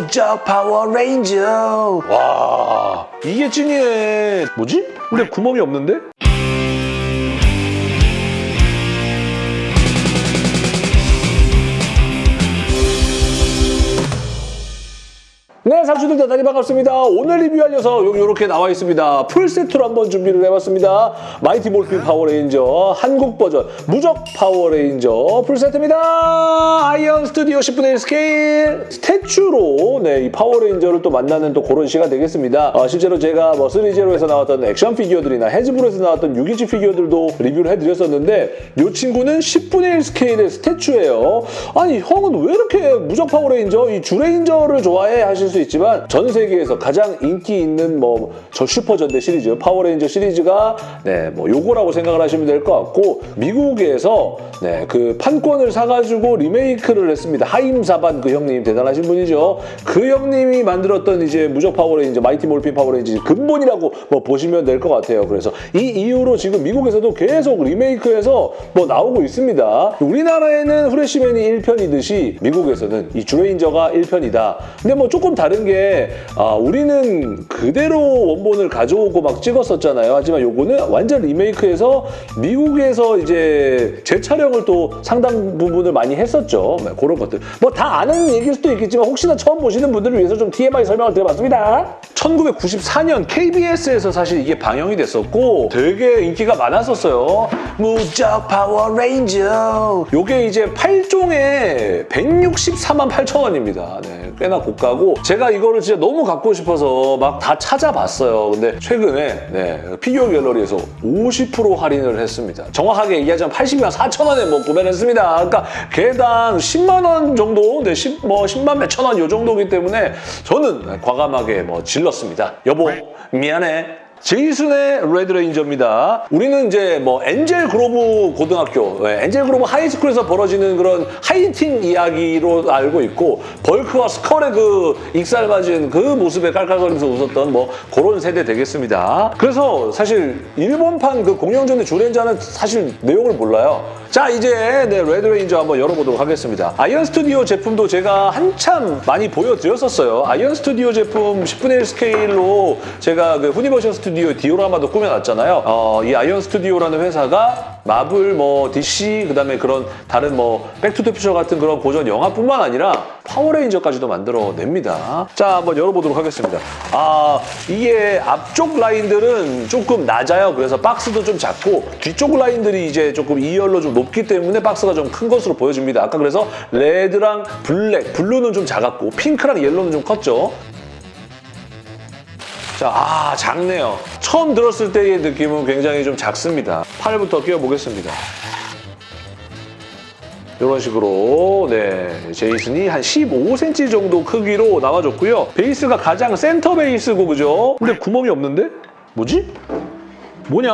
무적 파워레인저 와 이게 찐이네 뭐지? 근데 구멍이 없는데? 네, 상추들 대단히 반갑습니다. 오늘 리뷰할 녀석 여기 이렇게 나와 있습니다. 풀세트로 한번 준비를 해봤습니다. 마이티 몰핀 파워레인저 한국 버전 무적 파워레인저 풀세트입니다. 아이언 스튜디오 10분의 1 스케일 statue로 네, 이 파워레인저를 또 만나는 또 그런 시간 되겠습니다. 어, 실제로 제가 뭐 threezero에서 나왔던 액션 피규어들이나 해즈브로에서 나왔던 6인치 피규어들도 리뷰를 해드렸었는데 이 친구는 10분의 1 스케일의 statue예요. 아니 형은 왜 이렇게 무적 파워레인저 이 주레인저를 좋아해 하실 수 있지만 전 세계에서 가장 인기 있는 뭐 저 슈퍼전대 시리즈 파워레인저 시리즈가 네 뭐 요거라고 생각을 하시면 될 것 같고 미국에서 네 그 판권을 사가지고 리메이크를 했습니다. 하임 사반 그 형님 대단하신 분이죠. 그 형님이 만들었던 이제 무적 파워레인저 마이티 몰핀 파워레인저 근본이라고 뭐 보시면 될 것 같아요. 그래서 이 이후로 지금 미국에서도 계속 리메이크해서 뭐 나오고 있습니다. 우리나라에는 후레쉬맨이 1편이듯이 미국에서는 이 주레인저가 1편이다. 근데 뭐 조금 다른 게 아, 우리는 그대로 원본을 가져오고 막 찍었었잖아요. 하지만 요거는 완전 리메이크해서 미국에서 이제 재촬영을 또 상당 부분을 많이 했었죠. 네, 그런 것들. 뭐 다 아는 얘기일 수도 있겠지만 혹시나 처음 보시는 분들을 위해서 좀 TMI 설명을 드려봤습니다. 1994년 KBS에서 사실 이게 방영이 됐었고 되게 인기가 많았었어요. 무적 파워레인저. 요게 이제 8종에 164만 8천 원입니다. 네, 꽤나 고가고 제가 이거를 진짜 너무 갖고 싶어서 막 다 찾아봤어요. 근데 최근에 네, 피규어 갤러리에서 50% 할인을 했습니다. 정확하게 얘기하자면 80만 4천 원에 뭐 구매를 했습니다. 그러니까 개당 10만 원 정도, 네, 10, 뭐 10만 몇천 원 요 정도이기 때문에 저는 과감하게 뭐 질렀습니다. 여보 미안해. 제이슨의 레드레인저입니다. 우리는 이제 뭐 엔젤 그로브 고등학교, 네, 엔젤 그로브 high school에서 벌어지는 그런 하이틴 이야기로 알고 있고 벌크와 스컬의 그 익살맞은 그 모습에 깔깔거리면서 웃었던 뭐 그런 세대 되겠습니다. 그래서 사실 일본판 그 공룡전대 주레인저는 사실 내용을 몰라요. 자 이제 네, 레드레인저 한번 열어보도록 하겠습니다. 아이언 스튜디오 제품도 제가 한참 많이 보여드렸었어요. 아이언 스튜디오 제품 10분의 1 스케일로 제가 그 후니버셜 스튜디오 디오라마도 꾸며놨잖아요. 어, 이 아이언 스튜디오라는 회사가 마블, 뭐 DC, 그다음에 그런 다른 뭐 백투더퓨처 같은 그런 고전 영화뿐만 아니라 파워레인저까지도 만들어냅니다. 자 한번 열어보도록 하겠습니다. 아 이게 앞쪽 라인들은 조금 낮아요. 그래서 박스도 좀 작고 뒤쪽 라인들이 이제 조금 2열로 좀 높기 때문에 박스가 좀 큰 것으로 보여집니다. 아까 그래서 레드랑 블랙, 블루는 좀 작았고 핑크랑 옐로는 좀 컸죠. 자, 아 작네요. 처음 들었을 때의 느낌은 굉장히 좀 작습니다. 팔부터 끼워보겠습니다. 이런 식으로 네 제이슨이 한 15cm 정도 크기로 나와줬고요. 베이스가 가장 센터 베이스고 그죠? 근데 구멍이 없는데? 뭐지? 뭐냐?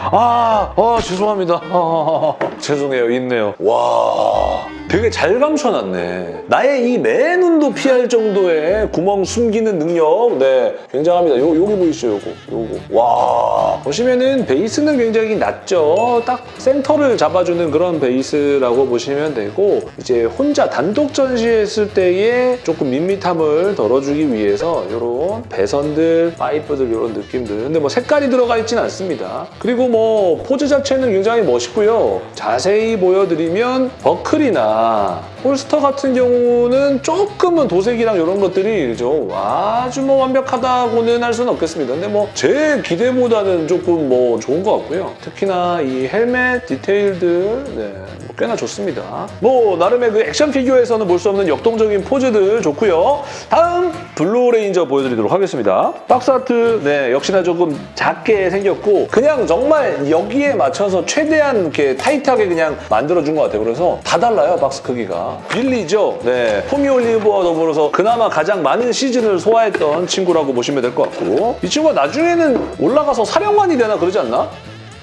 아, 아 죄송합니다. 아, 죄송해요. 있네요. 와, 되게 잘 감춰놨네. 나의 이 맨눈도 피할 정도의 구멍 숨기는 능력, 네, 굉장합니다. 요, 여기 보이시죠, 요거, 요거. 와, 보시면은 베이스는 굉장히 낮죠. 딱 센터를 잡아주는 그런 베이스라고 보시면 되고 이제 혼자 단독 전시했을 때의 조금 밋밋함을 덜어주기 위해서 이런 배선들, 파이프들 이런 느낌들. 근데 뭐 색깔이 들어가 있진 않습니다. 그리고 뭐 포즈 자체는 굉장히 멋있고요. 자세히 보여드리면 버클이나 啊。 홀스터 같은 경우는 조금은 도색이랑 이런 것들이 그죠? 아주 뭐 완벽하다고는 할 수는 없겠습니다. 근데 뭐 제 기대보다는 조금 뭐 좋은 것 같고요. 특히나 이 헬멧 디테일들 네, 뭐 꽤나 좋습니다. 뭐 나름의 그 액션 피규어에서는 볼 수 없는 역동적인 포즈들 좋고요. 다음 블루레인저 보여드리도록 하겠습니다. box art 네 역시나 조금 작게 생겼고 그냥 정말 여기에 맞춰서 최대한 이렇게 타이트하게 그냥 만들어준 것 같아요. 그래서 다 달라요 박스 크기가. 빌리죠. 네 토미 올리버와 더불어서 그나마 가장 많은 시즌을 소화했던 친구라고 보시면 될 것 같고 이 친구가 나중에는 올라가서 사령관이 되나 그러지 않나?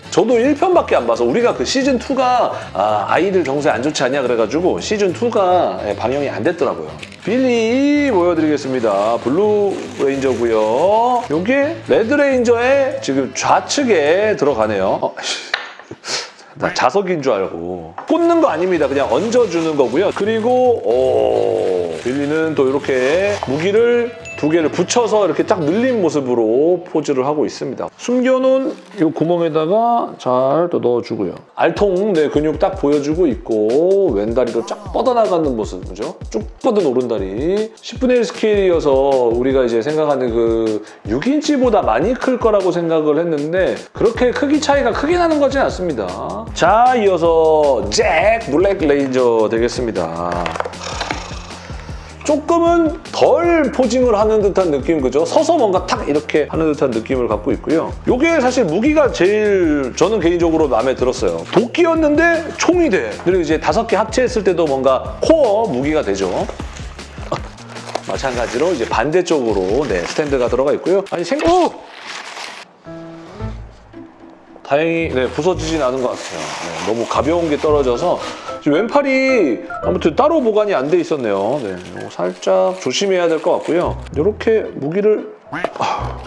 저도 1편밖에 안 봐서 우리가 그 시즌2가 아, 애들 정서에 안 좋지 않냐 그래가지고 시즌2가 방영이 안 됐더라고요. 빌리 보여드리겠습니다. 블루 레인저고요. 이게 레드 레인저의 지금 좌측에 들어가네요. 어, 나 자석인 줄 알고 꽂는 거 아닙니다. 그냥 얹어주는 거고요. 그리고 오 빌리는 또 이렇게 무기를 두 개를 붙여서 이렇게 쫙 늘린 모습으로 포즈를 하고 있습니다. 숨겨놓은 이 구멍에다가 잘 또 넣어주고요. 알통 네, 근육 딱 보여주고 있고 왼다리로 쫙 뻗어나가는 모습, 그죠? 쭉 뻗은 오른다리. 10분의 1 스케일이어서 우리가 이제 생각하는 그 6인치보다 많이 클 거라고 생각을 했는데 그렇게 크기 차이가 크게 나는 거진 않습니다. 자, 이어서 잭 블랙 레인저 되겠습니다. 조금은 덜 posing을 하는 듯한 느낌 그죠? 서서 뭔가 탁 이렇게 하는 듯한 느낌을 갖고 있고요. 이게 사실 무기가 제일 저는 개인적으로 마음에 들었어요. 도끼였는데 총이 돼. 그리고 이제 다섯 개 합체했을 때도 뭔가 코어 무기가 되죠. 마찬가지로 이제 반대쪽으로 네, 스탠드가 들어가 있고요. 아니 생각 어! 다행히 네, 부서지진 않은 것 같아요. 네, 너무 가벼운 게 떨어져서 왼팔이 아무튼 따로 보관이 안 돼 있었네요. 네, 살짝 조심해야 될 것 같고요. 이렇게 무기를 아,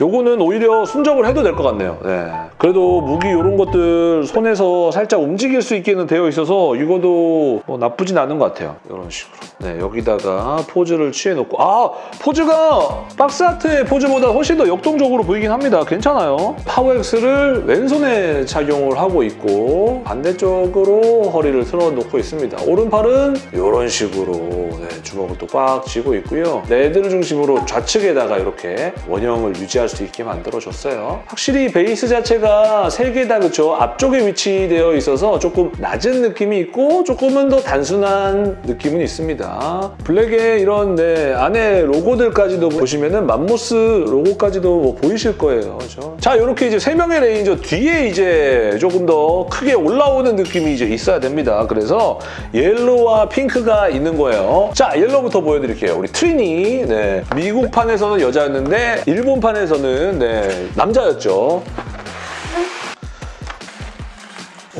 요거는 오히려 순정을 해도 될 것 같네요. 네. 그래도 무기 이런 것들 손에서 살짝 움직일 수 있게는 되어 있어서 이거도 뭐 나쁘진 않은 것 같아요. 이런 식으로. 네, 여기다가 포즈를 취해놓고 아! 포즈가 박스아트의 포즈보다 훨씬 더 역동적으로 보이긴 합니다. 괜찮아요. Power Axe를 왼손에 착용을 하고 있고 반대쪽으로 허리를 틀어놓고 있습니다. 오른팔은 이런 식으로 네, 주먹을 또 꽉 쥐고 있고요. 레드를 중심으로 좌측에다가 이렇게 원형을 유지할 수 있게 만들어줬어요. 확실히 베이스 자체가 세 개 다 그쵸? 앞쪽에 위치되어 있어서 조금 낮은 느낌이 있고 조금은 더 단순한 느낌은 있습니다. 블랙에 이런 네, 안에 로고들까지도 보시면은 맘모스 로고까지도 뭐 보이실 거예요. 그죠? 자, 이렇게 이제 세 명의 레인저 뒤에 이제 조금 더 크게 올라오는 느낌이 이제 있어야 됩니다. 그래서 옐로우와 핑크가 있는 거예요. 자, 옐로우부터 보여드릴게요. 우리 트리니. 네. 미국판에서는 여자였는데 일본판에서는 네, 남자였죠.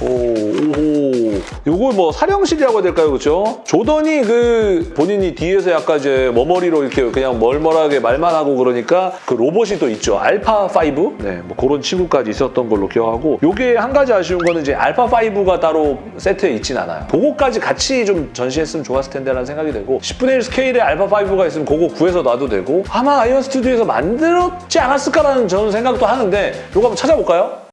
오, 오. 요거 뭐 사령실이라고 해야 될까요? 그렇죠? 조단이 그 본인이 뒤에서 약간 이제 머머리로 이렇게 그냥 멀멀하게 말만 하고 그러니까 그 로봇이 또 있죠. 알파5? 네, 뭐 그런 친구까지 있었던 걸로 기억하고 요게 한 가지 아쉬운 거는 이제 알파5가 따로 세트에 있진 않아요. 그거까지 같이 좀 전시했으면 좋았을 텐데라는 생각이 되고 10분의 1 스케일의 알파5가 있으면 그거 구해서 놔도 되고 아마 아이언 스튜디오에서 만들었지 않았을까라는 저는 생각도 하는데 요거 한번 찾아볼까요?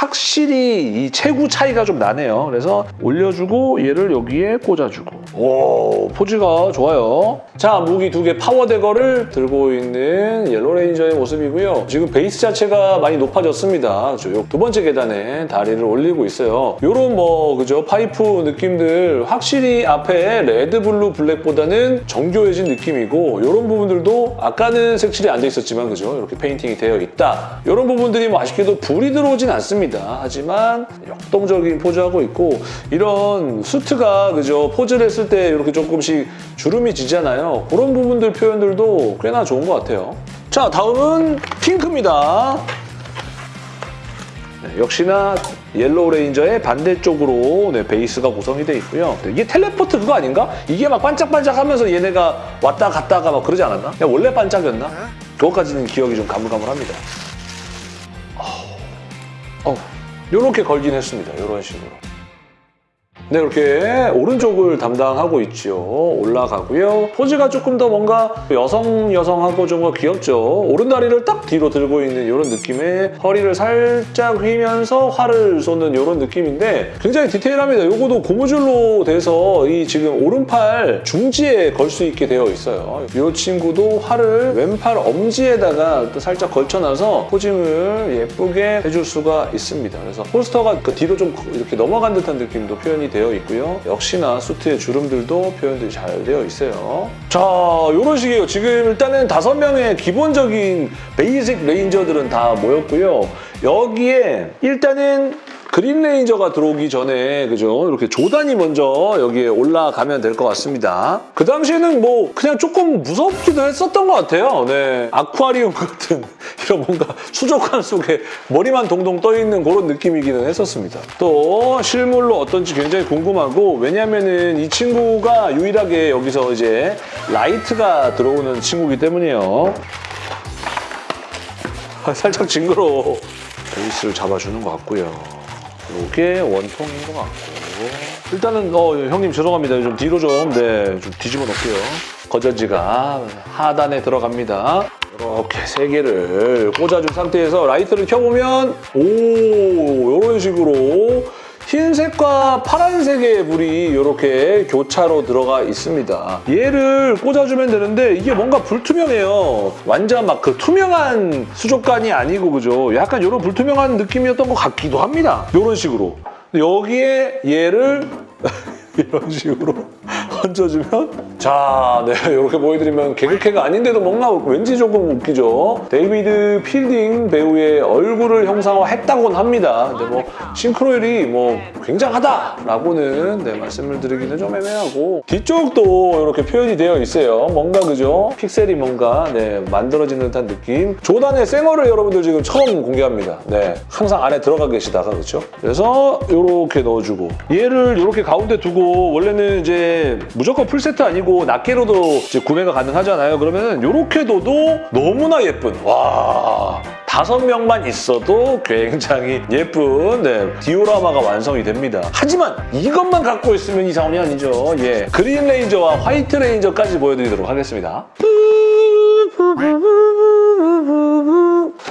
확실히 이 체구 차이가 좀 나네요. 그래서 올려주고 얘를 여기에 꽂아주고 오 포즈가 좋아요. 자 무기 두 개 Power Dagger를 들고 있는 옐로 레인저의 모습이고요. 지금 베이스 자체가 많이 높아졌습니다. 그죠? 두 번째 계단에 다리를 올리고 있어요. 요런 뭐 그죠 파이프 느낌들 확실히 앞에 레드 블루 블랙보다는 정교해진 느낌이고 이런 부분들도 아까는 색칠이 안 돼 있었지만 그죠 이렇게 페인팅이 되어 있다. 이런 부분들이 뭐 아쉽게도 불이 들어오진 않습니다. 하지만 역동적인 포즈하고 있고 이런 수트가 그죠 포즈를 했을 때 이렇게 조금씩 주름이 지잖아요. 그런 부분들 표현들도 꽤나 좋은 것 같아요. 자 다음은 핑크입니다. 네, 역시나 옐로우 레인저의 반대쪽으로 네, 베이스가 구성이 돼 있고요. 네, 이게 텔레포트 그거 아닌가? 이게 막 반짝반짝하면서 얘네가 왔다 갔다가 막 그러지 않았나? 원래 반짝였나? 그것까지는 기억이 좀 가물가물합니다. 어, 이렇게 걸긴 했습니다. 이런 식으로. 네, 이렇게 오른쪽을 담당하고 있죠. 올라가고요. 포즈가 조금 더 뭔가 여성 여성하고 좀 더 귀엽죠. 오른다리를 딱 뒤로 들고 있는 이런 느낌의 허리를 살짝 휘면서 활을 쏘는 이런 느낌인데 굉장히 디테일합니다. 이거도 고무줄로 돼서 이 지금 오른팔 중지에 걸 수 있게 되어 있어요. 이 친구도 활을 왼팔 엄지에다가 또 살짝 걸쳐놔서 포징을 예쁘게 해줄 수가 있습니다. 그래서 폴스터가 그 뒤로 좀 이렇게 넘어간 듯한 느낌도 표현이 되어 있고요. 역시나 수트의 주름들도 표현들이 잘 되어 있어요. 자, 이런 식이에요. 지금 일단은 다섯 명의 기본적인 basic 레인저들은 다 모였고요. 여기에 일단은 그린 레인저가 들어오기 전에 그죠 이렇게 조단이 먼저 여기에 올라가면 될 것 같습니다. 그 당시에는 뭐 그냥 조금 무섭기도 했었던 것 같아요. 네, 아쿠아리움 같은 이런 뭔가 수족관 속에 머리만 동동 떠 있는 그런 느낌이기는 했었습니다. 또 실물로 어떤지 굉장히 궁금하고 왜냐면은 이 친구가 유일하게 여기서 이제 라이트가 들어오는 친구이기 때문이에요. 아, 살짝 징그러워. 베이스를 잡아주는 것 같고요. 이게 원통인 것 같고 일단은 어 형님 죄송합니다. 좀 뒤로 좀 네 좀 뒤집어 놓을게요. 건전지가 하단에 들어갑니다. 이렇게 세 개를 꽂아준 상태에서 라이트를 켜보면 오 이런 식으로 흰색과 파란색의 불이 이렇게 교차로 들어가 있습니다. 얘를 꽂아주면 되는데 이게 뭔가 불투명해요. 완전 막 그 투명한 수족관이 아니고 그죠? 약간 이런 불투명한 느낌이었던 것 같기도 합니다. 이런 식으로. 여기에 얘를 이런 식으로 얹어주면 자, 네 이렇게 보여드리면 개그캐가 아닌데도 뭔가 왠지 조금 웃기죠. 데이비드 필딩 배우의 얼굴을 형상화했다곤 합니다. 근데 뭐 싱크로율이 뭐 굉장하다라고는 네, 말씀을 드리기는 좀 애매하고 뒤쪽도 이렇게 표현이 되어 있어요. 뭔가 그죠? 픽셀이 뭔가 네, 만들어지는 듯한 느낌. 조단의 쌩얼을 여러분들 지금 처음 공개합니다. 네, 항상 안에 들어가 계시다가 그렇죠? 그래서 이렇게 넣어주고 얘를 이렇게 가운데 두고 원래는 이제 무조건 풀세트 아니고 낱개로도 구매가 가능하잖아요. 그러면 이렇게 둬도 너무나 예쁜 와 다섯 명만 있어도 굉장히 예쁜 네, 디오라마가 완성이 됩니다. 하지만 이것만 갖고 있으면 이상이 아니죠. 예, 그린 레인저와 화이트 레인저까지 보여드리도록 하겠습니다.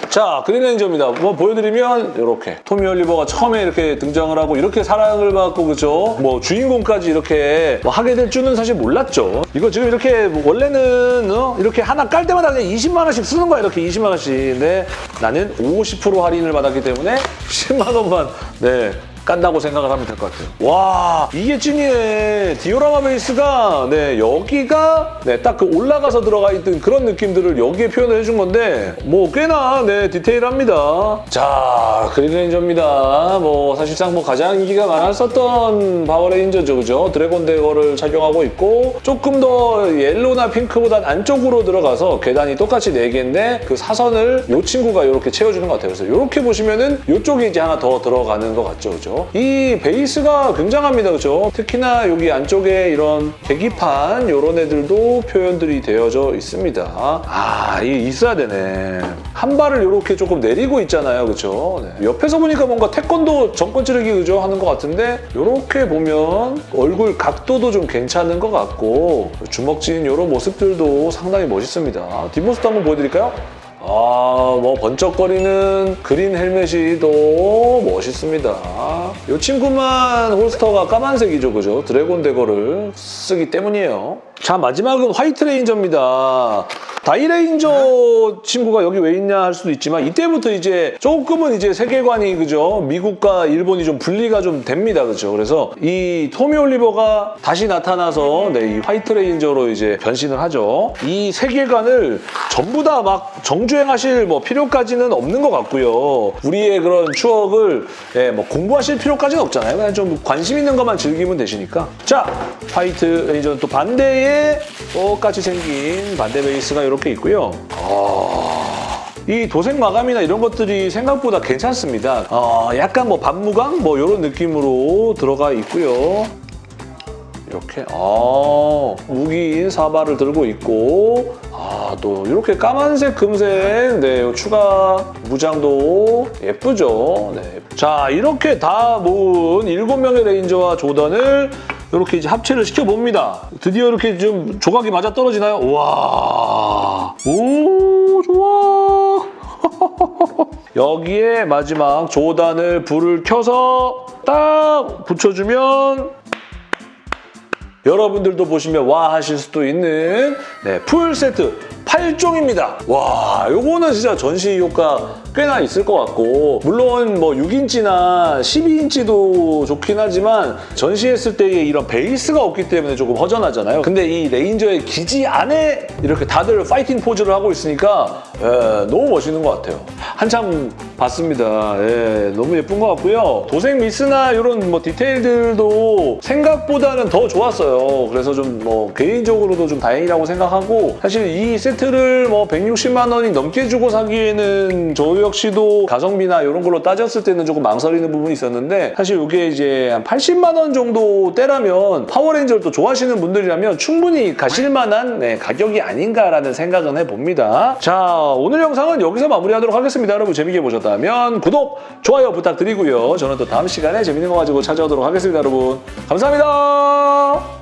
자, 그린 레인저입니다. 뭐 보여드리면 이렇게 토미 올리버가 처음에 이렇게 등장을 하고 이렇게 사랑을 받고 그죠? 뭐 주인공까지 이렇게 뭐 하게 될 줄은 사실 몰랐죠. 이거 지금 이렇게 뭐 원래는 어? 이렇게 하나 깔 때마다 그냥 20만 원씩 쓰는 거야 이렇게 20만 원씩. 근데 나는 50% 할인을 받았기 때문에 10만 원만 네. 깐다고 생각을 하면 될 것 같아요. 와 이게 찐이네. 디오라마 베이스가 네 여기가 네 딱 그 올라가서 들어가 있던 그런 느낌들을 여기에 표현을 해준 건데 뭐 꽤나 네 디테일합니다. 자 그린레인저입니다. 뭐 사실상 뭐 가장 인기가 많았었던 파워레인저죠, 그죠? 드래곤 대거를 착용하고 있고 조금 더 옐로나 핑크보단 안쪽으로 들어가서 계단이 똑같이 4개인데 그 사선을 이 친구가 이렇게 채워주는 것 같아요. 그래서 이렇게 보시면은 이쪽에 이제 하나 더 들어가는 것 같죠, 그죠? 이 베이스가 굉장합니다, 그죠? 특히나 여기 안쪽에 이런 계기판 이런 애들도 표현들이 되어져 있습니다. 아, 이 있어야 되네. 한 발을 이렇게 조금 내리고 있잖아요, 그죠? 네. 옆에서 보니까 뭔가 태권도 정권 찌르기 그죠? 하는 것 같은데 이렇게 보면 얼굴 각도도 좀 괜찮은 것 같고 주먹 진 이런 모습들도 상당히 멋있습니다. 뒷모습도 한번 보여드릴까요? 아, 뭐 번쩍거리는 그린 헬멧이 더 멋있습니다. 이 친구만 holster가 까만색이죠, 그죠? 드래곤 대거를 쓰기 때문이에요. 자, 마지막은 화이트 레인저입니다. 다이레인저 친구가 여기 왜 있냐 할 수도 있지만 이때부터 이제 조금은 이제 세계관이 그죠? 미국과 일본이 좀 분리가 좀 됩니다. 그죠? 그래서 이 토미 올리버가 다시 나타나서 네, 이 화이트 레인저로 이제 변신을 하죠. 이 세계관을 전부 다 막 정주행하실 뭐 필요까지는 없는 것 같고요. 우리의 그런 추억을 예, 뭐 공부하실 필요까지는 없잖아요. 그냥 좀 관심 있는 것만 즐기면 되시니까. 자 화이트 레인저는 또 반대 에 똑같이 생긴 반대 베이스가 이렇게 있고요. 아, 이 도색 마감이나 이런 것들이 생각보다 괜찮습니다. 어, 약간 뭐 반무광 뭐 이런 느낌으로 들어가 있고요. 이렇게 아, 무기인 사바를 들고 있고 아, 또 이렇게 까만색, 금색 네, 추가 무장도 예쁘죠. 네. 자, 이렇게 다 모은 7명의 레인저와 조던을 이렇게 이제 합체를 시켜봅니다. 드디어 이렇게 좀 조각이 맞아 떨어지나요? 와, 오, 좋아. 여기에 마지막 조단을 불을 켜서 딱 붙여주면 여러분들도 보시면 와 하실 수도 있는 네, 풀 세트 8종입니다. 와, 요거는 진짜 전시 효과 꽤나 있을 것 같고 물론 뭐 6인치나 12인치도 좋긴 하지만 전시했을 때의 이런 베이스가 없기 때문에 조금 허전하잖아요. 근데 이 레인저의 기지 안에 이렇게 다들 파이팅 포즈를 하고 있으니까 예, 너무 멋있는 것 같아요. 한참 봤습니다. 예, 너무 예쁜 것 같고요. 도색 미스나 이런 뭐 디테일들도 생각보다는 더 좋았어요. 그래서 좀 뭐 개인적으로도 좀 다행이라고 생각하고 사실 이 세트를 뭐 160만 원이 넘게 주고 사기에는 저 역시도 가성비나 이런 걸로 따졌을 때는 조금 망설이는 부분이 있었는데 사실 이게 이제 한 80만 원 정도 때라면 파워레인저를 또 좋아하시는 분들이라면 충분히 가실 만한 네, 가격이 아닌가라는 생각은 해봅니다. 자 오늘 영상은 여기서 마무리하도록 하겠습니다. 여러분 재밌게 보셨다면 구독, 좋아요 부탁드리고요. 저는 또 다음 시간에 재밌는 거 가지고 찾아오도록 하겠습니다. 여러분 감사합니다.